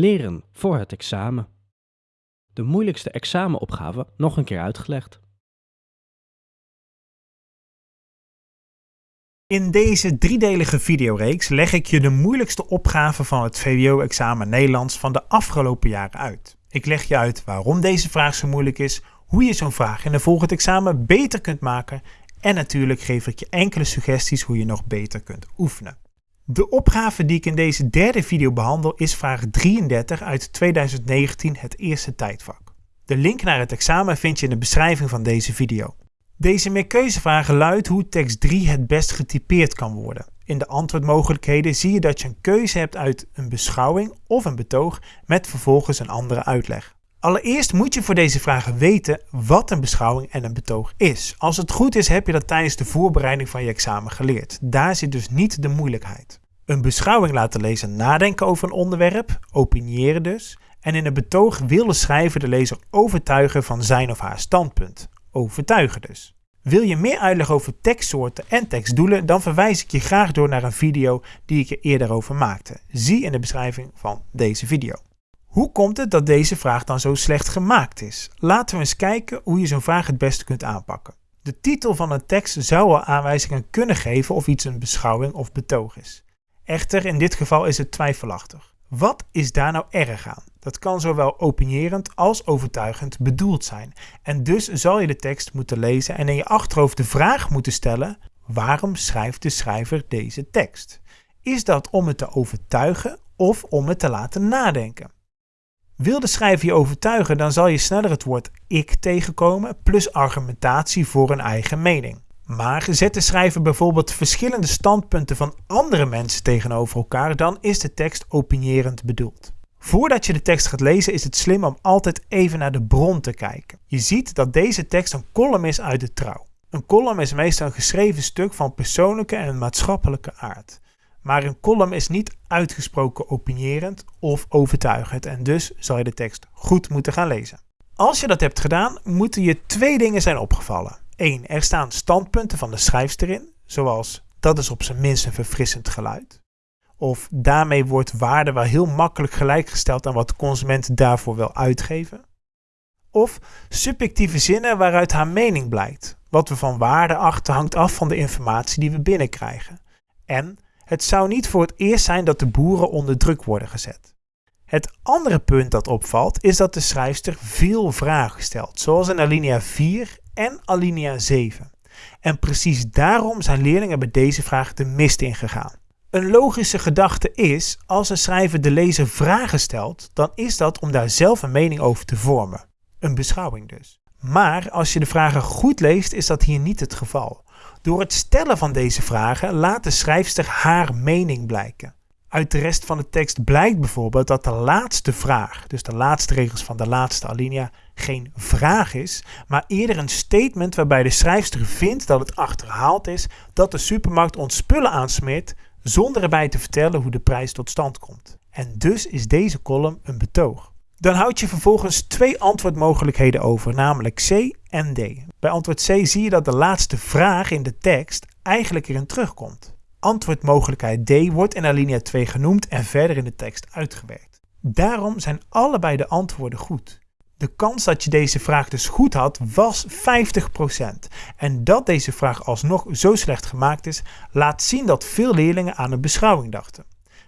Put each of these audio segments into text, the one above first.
Leren voor het examen. De moeilijkste examenopgave nog een keer uitgelegd. In deze driedelige videoreeks leg ik je de moeilijkste opgave van het VWO-examen Nederlands van de afgelopen jaren uit. Ik leg je uit waarom deze vraag zo moeilijk is, hoe je zo'n vraag in een volgend examen beter kunt maken en natuurlijk geef ik je enkele suggesties hoe je nog beter kunt oefenen. De opgave die ik in deze derde video behandel is vraag 33 uit 2019, het eerste tijdvak. De link naar het examen vind je in de beschrijving van deze video. Deze meerkeuzevraag luidt hoe tekst 3 het best getypeerd kan worden. In de antwoordmogelijkheden zie je dat je een keuze hebt uit een beschouwing of een betoog met vervolgens een andere uitleg. Allereerst moet je voor deze vragen weten wat een beschouwing en een betoog is. Als het goed is heb je dat tijdens de voorbereiding van je examen geleerd. Daar zit dus niet de moeilijkheid. Een beschouwing laten lezer nadenken over een onderwerp, opiniëren dus. En in een betoog wil de schrijver de lezer overtuigen van zijn of haar standpunt. Overtuigen dus. Wil je meer uitleg over tekstsoorten en tekstdoelen, dan verwijs ik je graag door naar een video die ik er eerder over maakte. Zie in de beschrijving van deze video. Hoe komt het dat deze vraag dan zo slecht gemaakt is? Laten we eens kijken hoe je zo'n vraag het beste kunt aanpakken. De titel van een tekst zou al aanwijzingen kunnen geven of iets een beschouwing of betoog is. Echter, in dit geval is het twijfelachtig. Wat is daar nou erg aan? Dat kan zowel opinierend als overtuigend bedoeld zijn. En dus zal je de tekst moeten lezen en in je achterhoofd de vraag moeten stellen: waarom schrijft de schrijver deze tekst? Is dat om het te overtuigen of om het te laten nadenken? Wil de schrijver je overtuigen, dan zal je sneller het woord ik tegenkomen plus argumentatie voor een eigen mening. Maar zet de schrijver bijvoorbeeld verschillende standpunten van andere mensen tegenover elkaar, dan is de tekst opinierend bedoeld. Voordat je de tekst gaat lezen is het slim om altijd even naar de bron te kijken. Je ziet dat deze tekst een column is uit de trouw. Een column is meestal een geschreven stuk van persoonlijke en maatschappelijke aard. Maar een column is niet uitgesproken opinierend of overtuigend en dus zal je de tekst goed moeten gaan lezen. Als je dat hebt gedaan, moeten je twee dingen zijn opgevallen. 1. Er staan standpunten van de schrijfster in, zoals dat is op zijn minst een verfrissend geluid. Of daarmee wordt waarde wel heel makkelijk gelijkgesteld aan wat de consument daarvoor wil uitgeven. Of subjectieve zinnen waaruit haar mening blijkt. Wat we van waarde achten hangt af van de informatie die we binnenkrijgen. En het zou niet voor het eerst zijn dat de boeren onder druk worden gezet. Het andere punt dat opvalt is dat de schrijfster veel vragen stelt, zoals in alinea 4 en alinea 7. En precies daarom zijn leerlingen bij deze vraag de mist ingegaan. Een logische gedachte is, als een schrijver de lezer vragen stelt, dan is dat om daar zelf een mening over te vormen. Een beschouwing dus. Maar als je de vragen goed leest, is dat hier niet het geval. Door het stellen van deze vragen laat de schrijfster haar mening blijken. Uit de rest van de tekst blijkt bijvoorbeeld dat de laatste vraag, dus de laatste regels van de laatste alinea, geen vraag is, maar eerder een statement waarbij de schrijfster vindt dat het achterhaald is dat de supermarkt ons spullen aansmeert zonder erbij te vertellen hoe de prijs tot stand komt. En dus is deze column een betoog. Dan houd je vervolgens twee antwoordmogelijkheden over, namelijk C en D. Bij antwoord C zie je dat de laatste vraag in de tekst eigenlijk erin terugkomt. Antwoordmogelijkheid D wordt in alinea 2 genoemd en verder in de tekst uitgewerkt. Daarom zijn allebei de antwoorden goed. De kans dat je deze vraag dus goed had was 50%. En dat deze vraag alsnog zo slecht gemaakt is, laat zien dat veel leerlingen aan een beschouwing dachten.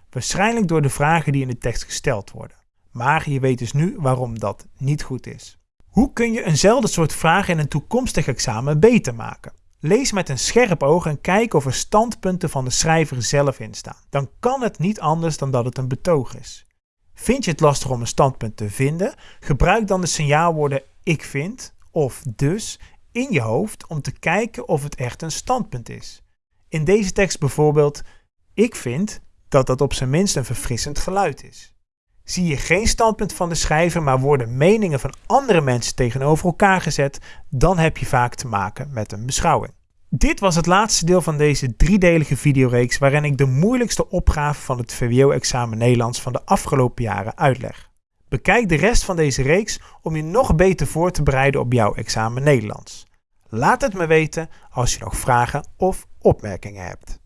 Waarschijnlijk door de vragen die in de tekst gesteld worden. Maar je weet dus nu waarom dat niet goed is. Hoe kun je eenzelfde soort vraag in een toekomstig examen beter maken? Lees met een scherp oog en kijk of er standpunten van de schrijver zelf in staan. Dan kan het niet anders dan dat het een betoog is. Vind je het lastig om een standpunt te vinden? Gebruik dan de signaalwoorden ik vind of dus in je hoofd om te kijken of het echt een standpunt is. In deze tekst bijvoorbeeld ik vind dat dat op zijn minst een verfrissend geluid is. Zie je geen standpunt van de schrijver, maar worden meningen van andere mensen tegenover elkaar gezet, dan heb je vaak te maken met een beschouwing. Dit was het laatste deel van deze driedelige videoreeks waarin ik de moeilijkste opgave van het VWO-examen Nederlands van de afgelopen jaren uitleg. Bekijk de rest van deze reeks om je nog beter voor te bereiden op jouw examen Nederlands. Laat het me weten als je nog vragen of opmerkingen hebt.